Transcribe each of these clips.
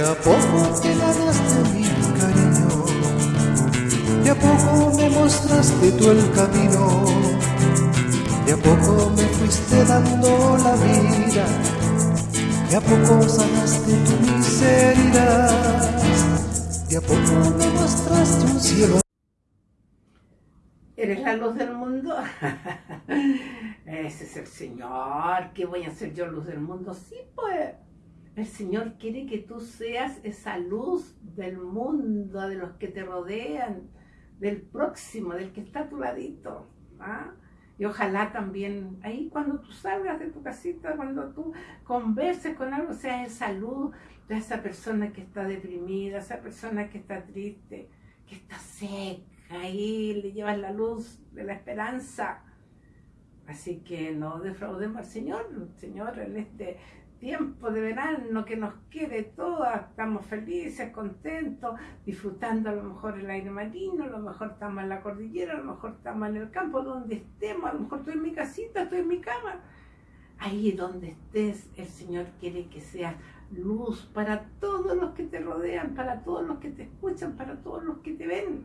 a poco te ganaste mi cariño, de a poco me mostraste tú el camino, de a poco me fuiste dando la vida, de a poco sanaste tu miseria, de a poco me mostraste un cielo. ¿Eres la luz del mundo? Ese es el Señor. ¿Qué voy a hacer yo luz del mundo? Sí, pues. El Señor quiere que tú seas esa luz del mundo, de los que te rodean, del próximo, del que está a tu ladito. ¿ah? Y ojalá también ahí cuando tú salgas de tu casita, cuando tú converses con algo, sea esa luz de esa persona que está deprimida, esa persona que está triste, que está seca ahí le llevas la luz de la esperanza. Así que no defraudemos al Señor, Señor, en este tiempo de verano que nos quede todas, estamos felices, contentos, disfrutando a lo mejor el aire marino, a lo mejor estamos en la cordillera, a lo mejor estamos en el campo, donde estemos, a lo mejor estoy en mi casita, estoy en mi cama. Ahí donde estés, el Señor quiere que seas luz para todos los que te rodean, para todos los que te escuchan, para todos los que te ven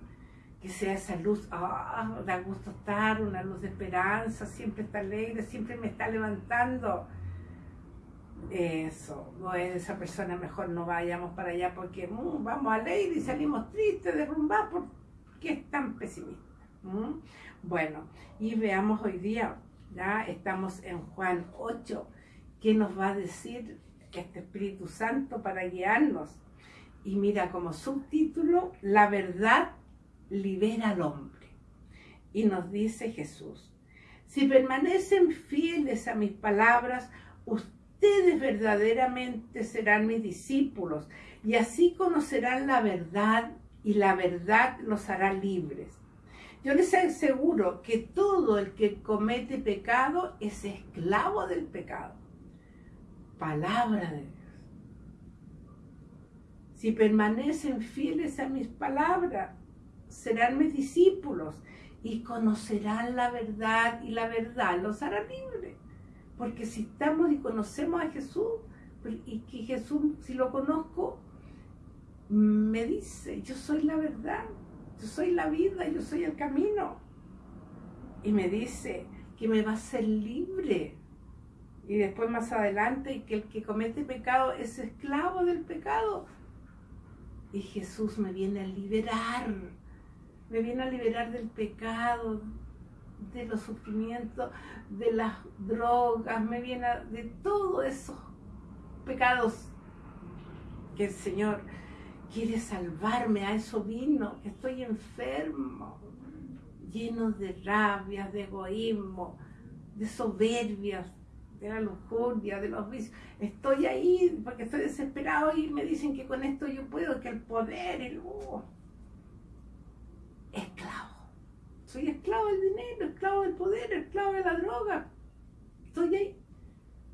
que sea esa luz, ah, da gusto estar, una luz de esperanza, siempre está alegre, siempre me está levantando. Eso, no es esa persona, mejor no vayamos para allá porque mm, vamos a leer y salimos tristes, derrumbados, porque es tan pesimista. Bueno, y veamos hoy día, ya estamos en Juan 8, ¿qué nos va a decir este Espíritu Santo para guiarnos? Y mira como subtítulo, la verdad libera al hombre. Y nos dice Jesús, si permanecen fieles a mis palabras, ustedes verdaderamente serán mis discípulos y así conocerán la verdad y la verdad los hará libres. Yo les aseguro que todo el que comete pecado es esclavo del pecado. Palabra de Dios. Si permanecen fieles a mis palabras, serán mis discípulos y conocerán la verdad y la verdad los hará libres. Porque si estamos y conocemos a Jesús, pues, y que Jesús, si lo conozco, me dice, yo soy la verdad, yo soy la vida, yo soy el camino. Y me dice que me va a ser libre. Y después más adelante, que el que comete pecado es esclavo del pecado. Y Jesús me viene a liberar me viene a liberar del pecado, de los sufrimientos, de las drogas, me viene de todos esos pecados que el Señor quiere salvarme, a eso vino, estoy enfermo, lleno de rabia, de egoísmo, de soberbias, de la lujuria, de los vicios. Estoy ahí porque estoy desesperado y me dicen que con esto yo puedo, que el poder, el... Uh, esclavo. Soy esclavo del dinero, esclavo del poder, esclavo de la droga. Estoy ahí.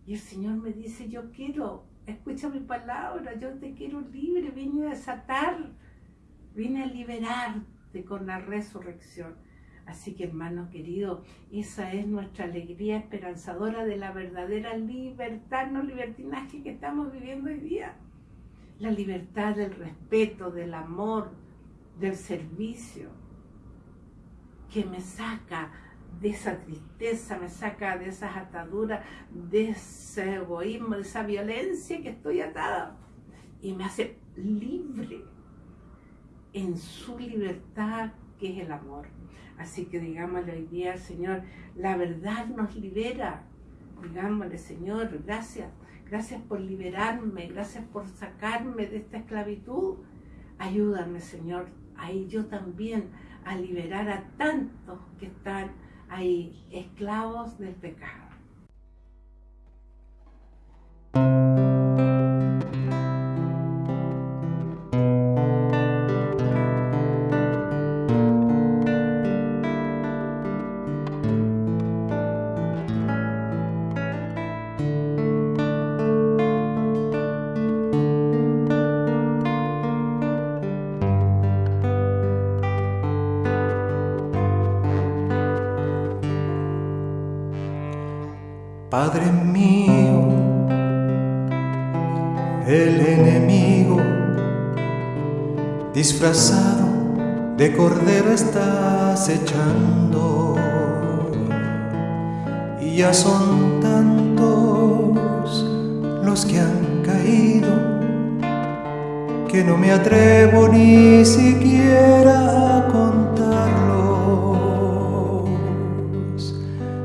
Y el Señor me dice, yo quiero, escucha mi palabra, yo te quiero libre, vine a desatar, vine a liberarte con la resurrección. Así que hermano querido, esa es nuestra alegría esperanzadora de la verdadera libertad, no libertinaje que estamos viviendo hoy día. La libertad del respeto, del amor, del servicio que me saca de esa tristeza, me saca de esas ataduras, de ese egoísmo, de esa violencia que estoy atada y me hace libre en su libertad que es el amor. Así que digámosle hoy día Señor, la verdad nos libera. Digámosle, Señor, gracias, gracias por liberarme, gracias por sacarme de esta esclavitud. Ayúdame, Señor, ahí yo también a liberar a tantos que están ahí esclavos del pecado. Padre mío, el enemigo disfrazado de cordero estás echando. Y ya son tantos los que han caído que no me atrevo ni siquiera a contarlos.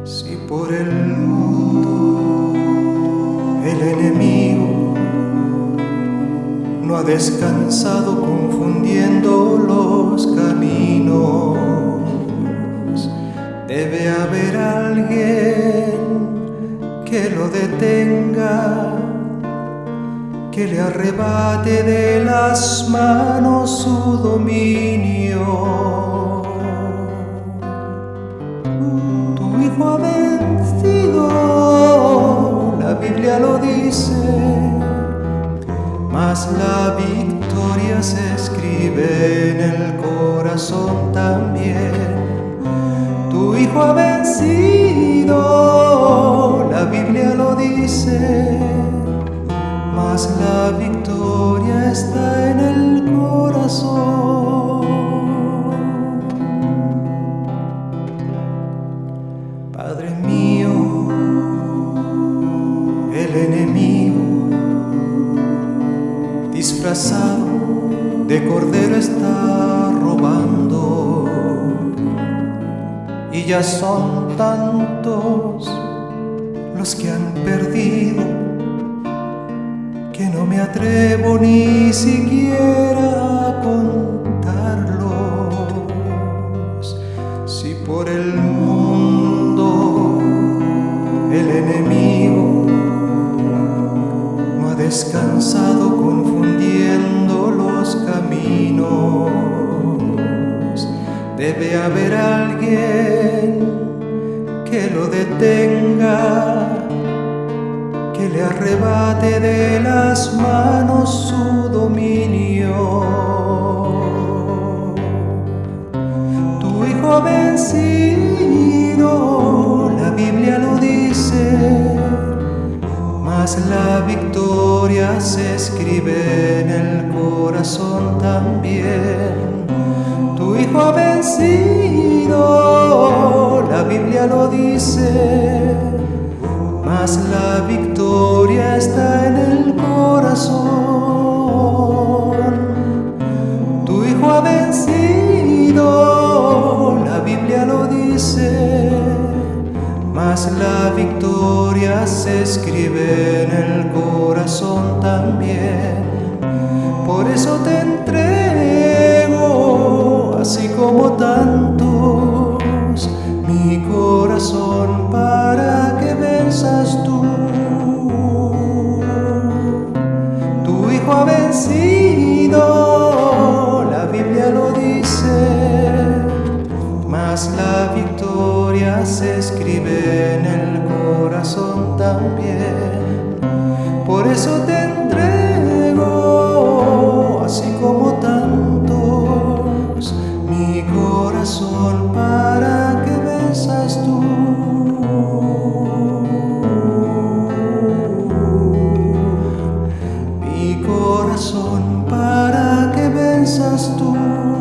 Si por el enemigo no ha descansado confundiendo los caminos. Debe haber alguien que lo detenga, que le arrebate de las manos su dominio. Tu hijo Biblia lo dice mas la victoria se escribe en el corazón también. Tu hijo ha vencido, la Biblia lo dice, mas la victoria está en y ya son tantos los que han perdido que no me atrevo ni siquiera a contarlos si por el mundo el enemigo no ha descansado confundiendo los caminos. Debe haber alguien que lo detenga, que le arrebate de las manos su dominio. Tu hijo vencido, la Biblia lo dice mas la victoria se escribe en el corazón también. Hijo vencido, la Biblia lo dice, mas la victoria está en el corazón. Tu hijo ha vencido, la Biblia lo dice mas la victoria se escribe en el corazón también. Por eso te como tantos, mi corazón para que venzas tú. Tu hijo ha vencido, la Biblia lo dice mas la victoria se escribe en el corazón también. Por eso te Mi corazón para que besas tú.